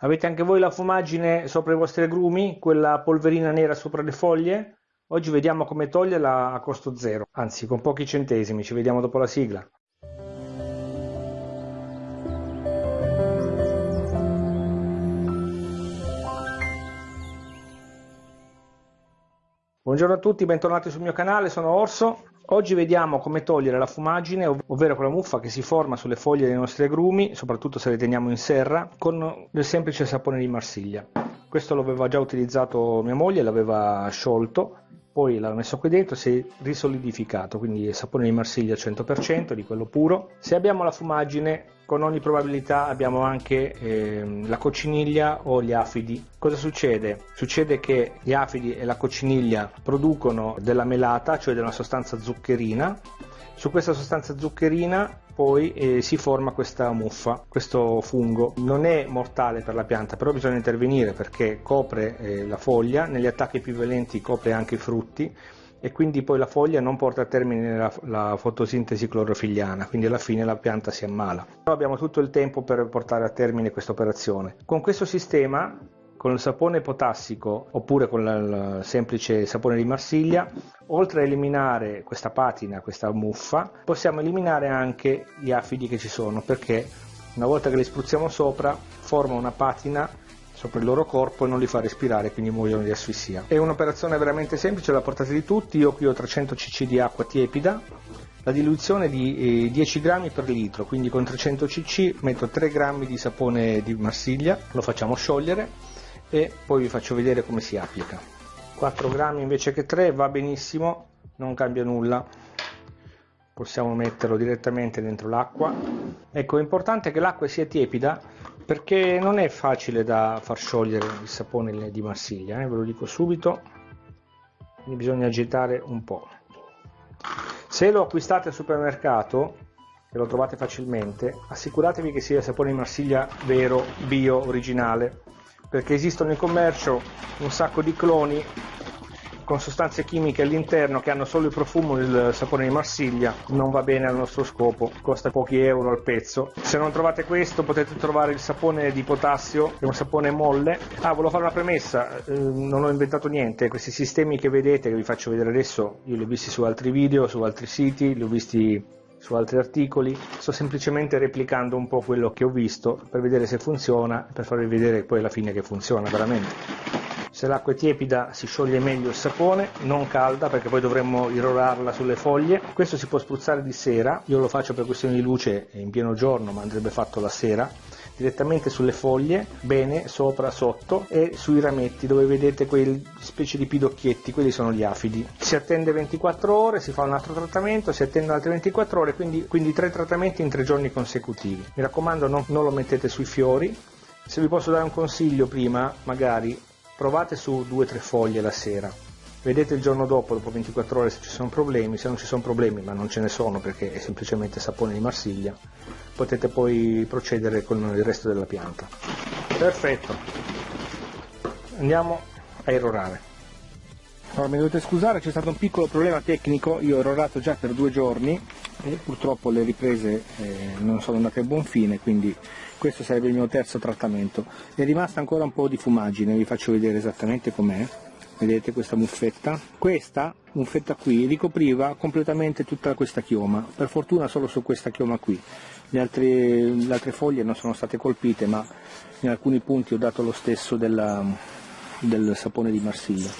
Avete anche voi la fumaggine sopra i vostri agrumi, quella polverina nera sopra le foglie? Oggi vediamo come toglierla a costo zero, anzi con pochi centesimi, ci vediamo dopo la sigla. Buongiorno a tutti, bentornati sul mio canale, sono Orso. Oggi vediamo come togliere la fumagine, ovvero quella muffa che si forma sulle foglie dei nostri agrumi, soprattutto se le teniamo in serra, con del semplice sapone di Marsiglia. Questo l'aveva già utilizzato mia moglie, l'aveva sciolto, poi l'ha messo qui dentro si è risolidificato, quindi sapone di Marsiglia al 100%, di quello puro. Se abbiamo la fumagine, con ogni probabilità abbiamo anche eh, la cocciniglia o gli afidi. Cosa succede? Succede che gli afidi e la cocciniglia producono della melata, cioè della sostanza zuccherina. Su questa sostanza zuccherina poi eh, si forma questa muffa, questo fungo. Non è mortale per la pianta, però bisogna intervenire perché copre eh, la foglia, negli attacchi più violenti copre anche i frutti e quindi poi la foglia non porta a termine la, la, fotosintesi clorofilliana, quindi alla fine la pianta si ammala. Però abbiamo tutto il tempo per portare a termine questa operazione. Con questo sistema, con il sapone potassico oppure con il semplice sapone di Marsiglia, oltre a eliminare questa patina, questa muffa, possiamo eliminare anche gli afidi che ci sono perché una volta che li spruzziamo sopra forma una patina sopra il loro corpo e non li fa respirare, quindi muoiono di asfissia. È un'operazione veramente semplice, alla portata di tutti, io qui ho 300 cc di acqua tiepida, la diluizione di 10 eh, grammi per litro, quindi con 300 cc metto 3 grammi di sapone di Marsiglia, lo facciamo sciogliere e poi vi faccio vedere come si applica. 4 grammi invece che 3 va benissimo, non cambia nulla possiamo metterlo direttamente dentro l'acqua ecco è importante che l'acqua sia tiepida perché non è facile da far sciogliere il sapone di Marsiglia eh? ve lo dico subito quindi bisogna agitare un po' se lo acquistate al supermercato e lo trovate facilmente assicuratevi che sia sapone di Marsiglia vero, bio, originale perché esistono in commercio un sacco di cloni con sostanze chimiche all'interno che hanno solo il profumo del sapone di Marsiglia non va bene al nostro scopo, costa pochi euro al pezzo. Se non trovate questo potete trovare il sapone di potassio, che è un sapone molle. Ah, volevo fare una premessa, eh, non ho inventato niente, questi sistemi che vedete, che vi faccio vedere adesso, io li ho visti su altri video, su altri siti, li ho visti su altri articoli, sto semplicemente replicando un po' quello che ho visto per vedere se funziona, per farvi vedere poi alla fine che funziona veramente se l'acqua è tiepida si scioglie meglio il sapone, non calda perché poi dovremmo irrorarla sulle foglie. Questo si può spruzzare di sera, io lo faccio per questioni di luce in pieno giorno ma andrebbe fatto la sera direttamente sulle foglie, bene, sopra, sotto e sui rametti dove vedete quei specie di pidocchietti, quelli sono gli afidi. Si attende 24 ore, si fa un altro trattamento, si attendono altre 24 ore, quindi, quindi tre trattamenti in tre giorni consecutivi. Mi raccomando non, non lo mettete sui fiori. Se vi posso dare un consiglio prima, magari provate su due o tre foglie la sera, vedete il giorno dopo, dopo 24 ore se ci sono problemi, se non ci sono problemi, ma non ce ne sono perché è semplicemente sapone di Marsiglia, potete poi procedere con il resto della pianta. Perfetto, andiamo a errorare. Allora, mi dovete scusare, c'è stato un piccolo problema tecnico, io ho errorato già per due giorni e purtroppo le riprese eh, non sono andate a buon fine, quindi questo sarebbe il mio terzo trattamento. È rimasta ancora un po' di fumagine, vi faccio vedere esattamente com'è. Vedete questa muffetta? Questa muffetta qui ricopriva completamente tutta questa chioma, per fortuna solo su questa chioma qui. Le altre, le altre foglie non sono state colpite, ma in alcuni punti ho dato lo stesso della, del sapone di Marsiglia.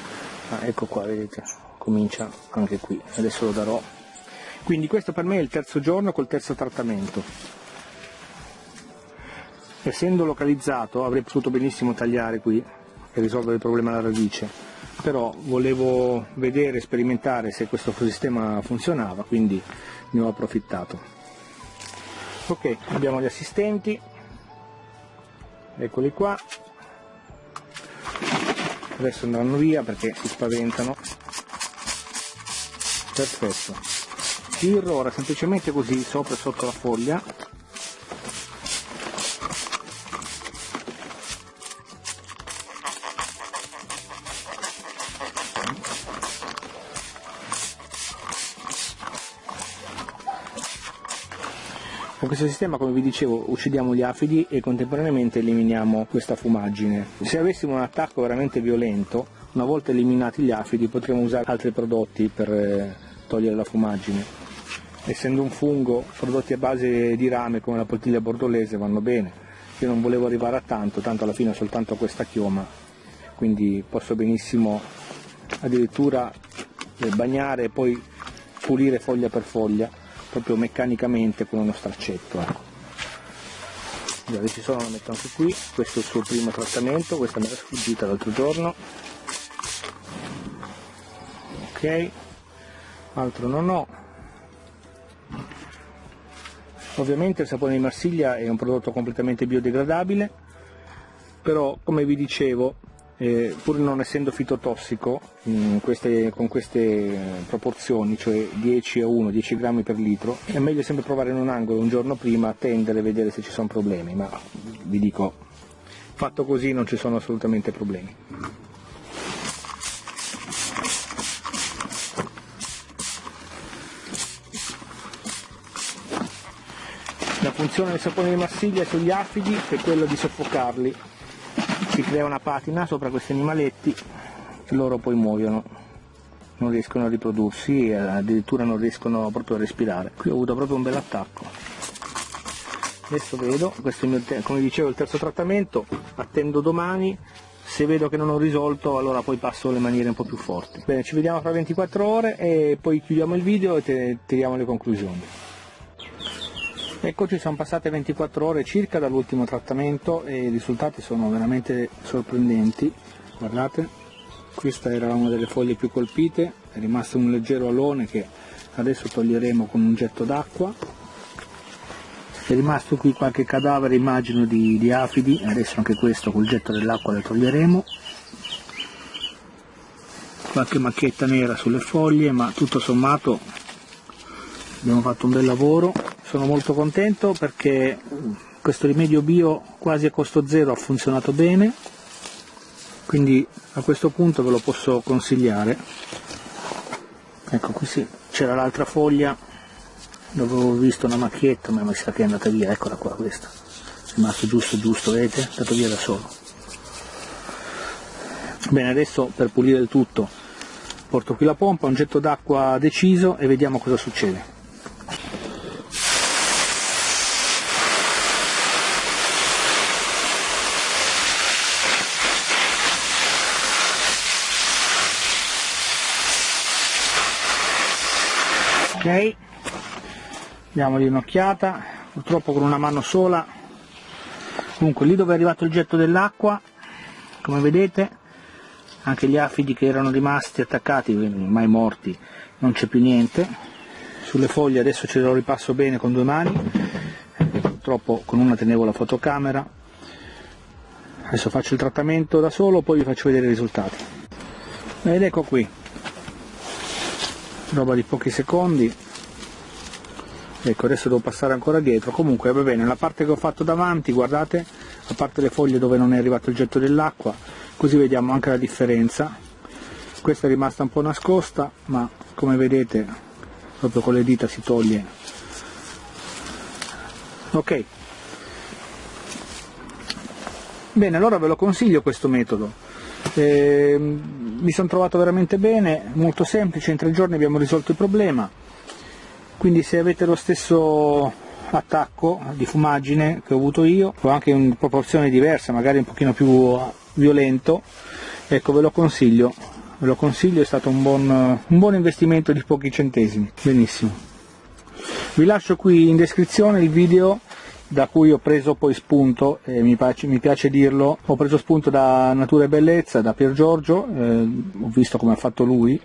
Ah, ecco qua, vedete, comincia anche qui, adesso lo darò. Quindi questo per me è il terzo giorno col terzo trattamento essendo localizzato avrei potuto benissimo tagliare qui e risolvere il problema alla radice però volevo vedere sperimentare se questo sistema funzionava quindi ne ho approfittato. Ok abbiamo gli assistenti. Eccoli qua. Adesso andranno via perché si spaventano. Perfetto. Si irrora semplicemente così sopra e sotto la foglia Con questo sistema, come vi dicevo, uccidiamo gli afidi e contemporaneamente eliminiamo questa fumaggine. Se avessimo un attacco veramente violento, una volta eliminati gli afidi potremmo usare altri prodotti per eh, togliere la fumaggine. Essendo un fungo, prodotti a base di rame come la poltiglia bordolese vanno bene. Io non volevo arrivare a tanto, tanto alla fine ho soltanto questa chioma, quindi posso benissimo addirittura bagnare e poi pulire foglia per foglia, proprio meccanicamente con uno straccetto. Ecco. Già, ci sono, lo metto anche qui, questo è il suo primo trattamento, questa me l'ha sfuggita l'altro giorno, ok altro non ho ovviamente il sapone di Marsiglia è un prodotto completamente biodegradabile però come vi dicevo eh, pur non essendo fitotossico queste, con queste proporzioni, cioè 10 a 1, 10 grammi per litro, è meglio sempre provare in un angolo un giorno prima, attendere e vedere se ci sono problemi, ma vi dico, fatto così non ci sono assolutamente problemi. La funzione del sapone di Marsiglia sugli afidi è quella di soffocarli. Si crea una patina sopra questi animaletti e loro poi muoiono. Non riescono a riprodursi e addirittura non riescono proprio a respirare. Qui ho avuto proprio un bel attacco. Adesso vedo, questo è il mio, come dicevo il terzo trattamento, attendo domani se vedo che non ho risolto allora poi passo le maniere un po' più forti. Bene, ci vediamo fra 24 ore e poi chiudiamo il video e tiriamo le conclusioni. Eccoci, sono passate 24 ore circa dall'ultimo trattamento e i risultati sono veramente sorprendenti. Guardate, questa era una delle foglie più colpite, è rimasto un leggero alone che adesso toglieremo con un getto d'acqua. È rimasto qui qualche cadavere, immagino, di, di afidi, adesso anche questo col getto dell'acqua lo toglieremo. Qualche macchietta nera sulle foglie, ma tutto sommato abbiamo fatto un bel lavoro sono molto contento perché questo rimedio bio quasi a costo zero ha funzionato bene quindi a questo punto ve lo posso consigliare. Ecco qui sì, c'era l'altra foglia dove avevo visto una macchietta ma mi sa che è andata via eccola qua questa. È rimasto giusto giusto vedete? È andato via da solo. Bene adesso per pulire il tutto porto qui la pompa un getto d'acqua deciso e vediamo cosa succede ok. Diamogli un'occhiata. Purtroppo con una mano sola. Comunque lì dove è arrivato il getto dell'acqua come vedete anche gli afidi che erano rimasti attaccati ormai morti non c'è più niente. Sulle foglie adesso ce lo ripasso bene con due mani. Purtroppo con una tenevo la fotocamera. Adesso faccio il trattamento da solo poi vi faccio vedere i risultati. Ed ecco qui roba di pochi secondi. Ecco adesso devo passare ancora dietro. Comunque va bene la parte che ho fatto davanti guardate a parte le foglie dove non è arrivato il getto dell'acqua così vediamo anche la differenza. Questa è rimasta un po' nascosta ma come vedete proprio con le dita si toglie. Ok. Bene allora ve lo consiglio questo metodo eh, mi sono trovato veramente bene, molto semplice, in tre giorni abbiamo risolto il problema, quindi se avete lo stesso attacco di fumaggine che ho avuto io, o anche in proporzione diversa, magari un pochino più violento, ecco ve lo consiglio, ve lo consiglio, è stato un buon, un buon investimento di pochi centesimi, benissimo. Vi lascio qui in descrizione il video da cui ho preso poi spunto, e mi piace, mi piace dirlo, ho preso spunto da Natura e Bellezza, da Pier Giorgio, eh, ho visto come ha fatto lui,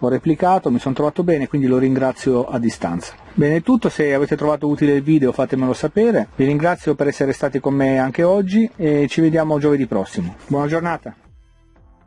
ho replicato, mi sono trovato bene, quindi lo ringrazio a distanza. Bene è tutto, se avete trovato utile il video fatemelo sapere, vi ringrazio per essere stati con me anche oggi e ci vediamo giovedì prossimo. Buona giornata!